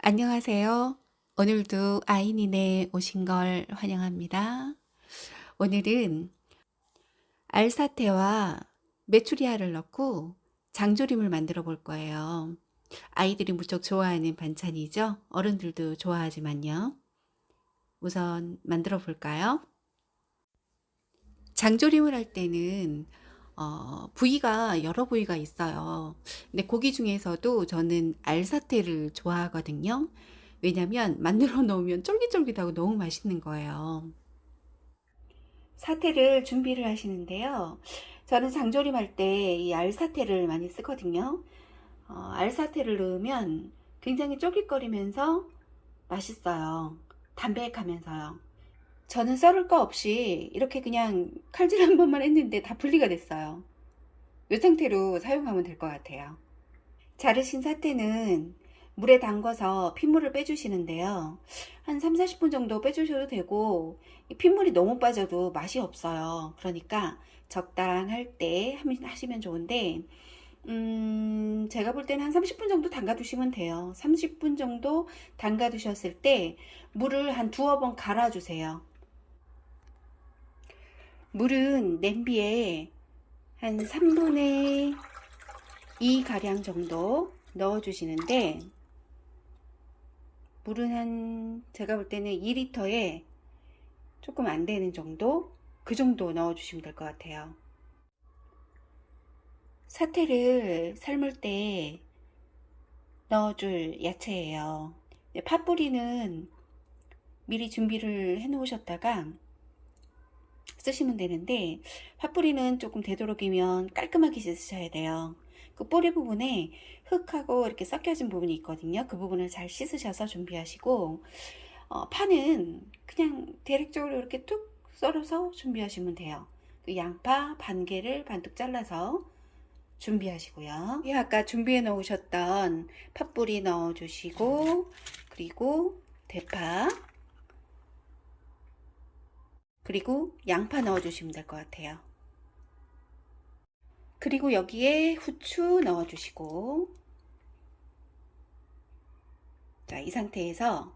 안녕하세요. 오늘도 아이닌에 오신 걸 환영합니다. 오늘은 알사태와 메추리알을 넣고 장조림을 만들어 볼 거예요. 아이들이 무척 좋아하는 반찬이죠. 어른들도 좋아하지만요. 우선 만들어 볼까요? 장조림을 할 때는 어, 부위가 여러 부위가 있어요. 근데 고기 중에서도 저는 알사태를 좋아하거든요. 왜냐면 만들어 놓으면 쫄깃쫄깃하고 너무 맛있는 거예요. 사태를 준비를 하시는데요. 저는 장조림 할 때 이 알사태를 많이 쓰거든요. 어, 알사태를 넣으면 굉장히 쫄깃거리면서 맛있어요. 담백하면서요. 저는 썰을 거 없이 이렇게 그냥 칼질 한 번만 했는데 다 분리가 됐어요. 이 상태로 사용하면 될 것 같아요. 자르신 사태는 물에 담궈서 핏물을 빼주시는데요. 한 3, 40분 정도 빼주셔도 되고 핏물이 너무 빠져도 맛이 없어요. 그러니까 적당할 때 하시면 좋은데 음, 제가 볼 때는 한 30분 정도 담가 두시면 돼요. 30분 정도 담가 두셨을 때 물을 한 두어 번 갈아 주세요. 물은 냄비에 한 3분의 2 가량 정도 넣어 주시는데 물은 한 제가 볼 때는 2리터에 조금 안 되는 정도 그 정도 넣어 주시면 될 것 같아요. 사태를 삶을 때 넣어줄 야채예요. 팥뿌리는 미리 준비를 해 놓으셨다가 쓰시면 되는데 팥뿌리는 조금 되도록이면 깔끔하게 씻으셔야 돼요. 그 뿌리 부분에 흙하고 이렇게 섞여진 부분이 있거든요. 그 부분을 잘 씻으셔서 준비하시고 어, 파는 그냥 대략적으로 이렇게 툭 썰어서 준비하시면 돼요. 그 양파 반 개를 반뚝 잘라서 준비하시고요. 아까 준비해 놓으셨던 팥뿌리 넣어 주시고 그리고 대파 그리고 양파 넣어 주시면 될 것 같아요. 그리고 여기에 후추 넣어 주시고. 자, 이 상태에서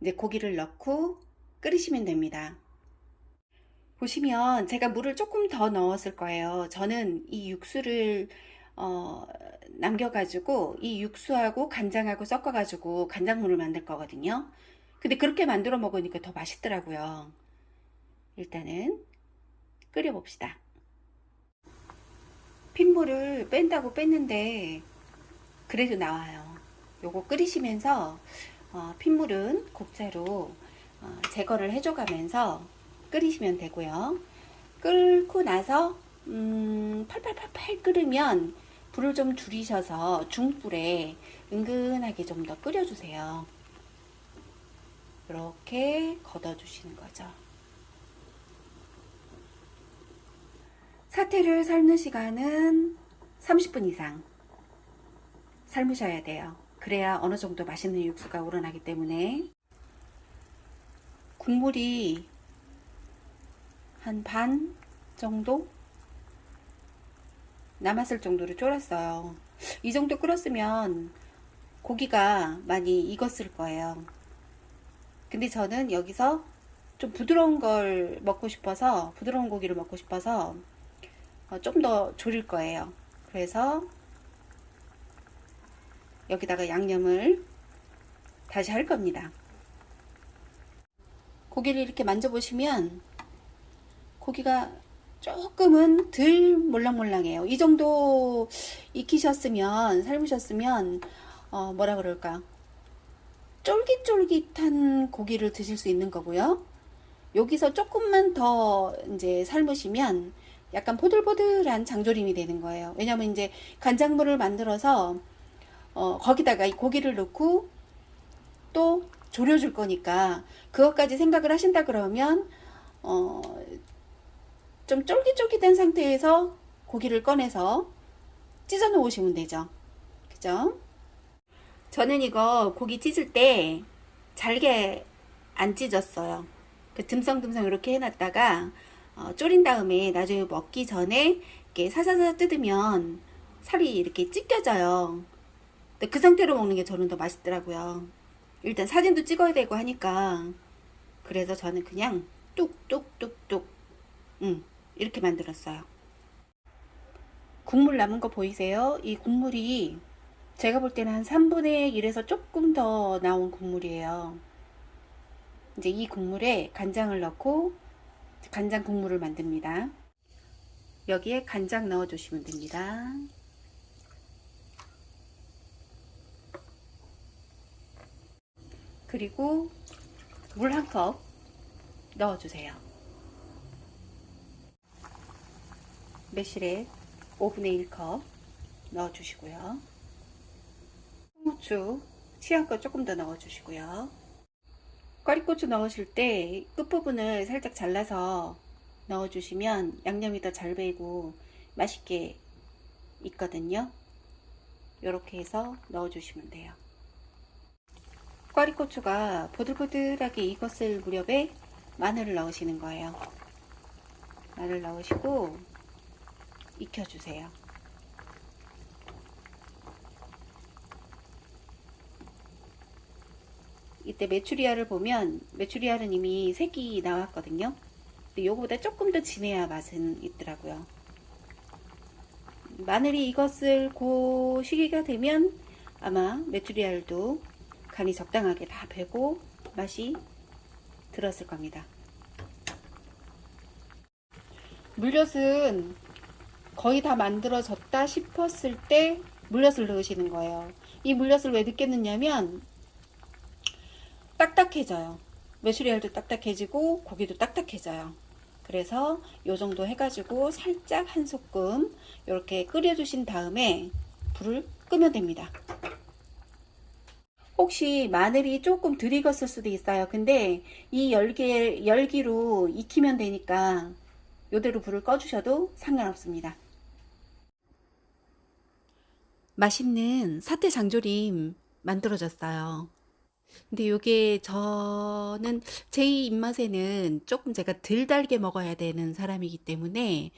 이제 고기를 넣고 끓이시면 됩니다. 보시면 제가 물을 조금 더 넣었을 거예요. 저는 이 육수를 어, 남겨가지고 이 육수하고 간장하고 섞어가지고 간장물을 만들 거거든요. 근데 그렇게 만들어 먹으니까 더 맛있더라고요 일단은 끓여 봅시다. 핏물을 뺀다고 뺐는데 그래도 나와요. 요거 끓이시면서 어, 핏물은 곡차로 어, 제거를 해줘 가면서 끓이시면 되고요. 끓고 나서 음, 팔팔팔팔 끓으면 불을 좀 줄이셔서 중불에 은근하게 좀 더 끓여주세요. 이렇게 걷어 주시는 거죠 사태를 삶는 시간은 30분 이상 삶으셔야 돼요. 그래야 어느 정도 맛있는 육수가 우러나기 때문에 국물이 한 반 정도 남았을 정도로 졸았어요. 이 정도 끓었으면 고기가 많이 익었을 거예요. 근데 저는 여기서 좀 부드러운 걸 먹고 싶어서 부드러운 고기를 먹고 싶어서 어, 좀 더 졸일 거예요. 그래서 여기다가 양념을 다시 할 겁니다. 고기를 이렇게 만져보시면 고기가 조금은 덜 몰랑몰랑해요. 이 정도 익히셨으면 삶으셨으면 어 뭐라 그럴까 쫄깃쫄깃한 고기를 드실 수 있는 거고요. 여기서 조금만 더 이제 삶으시면 약간 포들포들한 장조림이 되는 거예요. 왜냐면 이제 간장물을 만들어서 어, 거기다가 이 고기를 넣고 또 졸여줄 거니까 그것까지 생각을 하신다 그러면 어, 좀 쫄깃쫄깃한 상태에서 고기를 꺼내서 찢어 놓으시면 되죠. 그죠? 저는 이거 고기 찢을 때 잘게 안 찢었어요. 그 듬성듬성 이렇게 해놨다가 어, 졸인 다음에 나중에 먹기 전에 이렇게 사사사 뜯으면 살이 이렇게 찢겨져요. 그 상태로 먹는 게 저는 더 맛있더라고요. 일단 사진도 찍어야 되고 하니까 그래서 저는 그냥 뚝뚝뚝뚝 음, 이렇게 만들었어요. 국물 남은 거 보이세요? 이 국물이 제가 볼 때는 한 3분의 1에서 조금 더 나온 국물이에요. 이제 이 국물에 간장을 넣고 간장 국물을 만듭니다. 여기에 간장 넣어 주시면 됩니다. 그리고 물 한 컵 넣어 주세요. 매실액 5분의 1컵 넣어 주시고요. 홍후추 취향껏 조금 더 넣어 주시고요. 꽈리고추 넣으실 때 끝부분을 살짝 잘라서 넣어 주시면 양념이 더 잘 배이고 맛있게 있거든요. 이렇게 해서 넣어 주시면 돼요. 꽈리고추가 보들보들하게 익었을 무렵에 마늘을 넣으시는 거예요. 마늘 넣으시고 익혀주세요. 이때 메추리알을 보면 메추리알은 이미 색이 나왔거든요. 근데 요거보다 조금 더 진해야 맛은 있더라고요. 마늘이 익었을 그 시기가 되면 아마 메추리알도 간이 적당하게 다 배고 맛이 들었을 겁니다. 물엿은 거의 다 만들어졌다 싶었을 때 물엿을 넣으시는 거예요. 이 물엿을 왜 넣냐면 딱딱해져요. 메추리알도 딱딱해지고 고기도 딱딱해져요. 그래서 요 정도 해가지고 살짝 한 소끔 이렇게 끓여주신 다음에 불을 끄면 됩니다. 혹시 마늘이 조금 덜 익었을 수도 있어요. 근데 이 열기, 열기로 익히면 되니까 요대로 불을 꺼주셔도 상관없습니다. 맛있는 사태 장조림 만들어졌어요. 근데 요게 저는 제 입맛에는 조금 제가 덜 달게 먹어야 되는 사람이기 때문에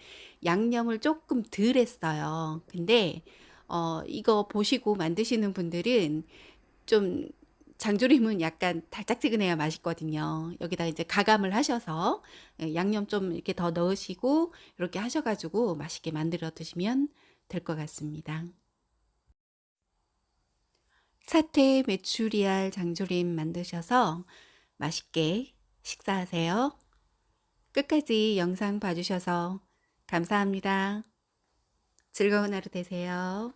양념을 조금 덜 했어요. 근데 어, 이거 보시고 만드시는 분들은 좀 장조림은 약간 달짝지근해야 맛있거든요. 여기다 이제 가감을 하셔서 예, 양념 좀 이렇게 더 넣으시고 이렇게 하셔가지고 맛있게 만들어 드시면 될 것 같습니다. 사태 메추리알 장조림 만드셔서 맛있게 식사하세요. 끝까지 영상 봐주셔서 감사합니다. 즐거운 하루 되세요.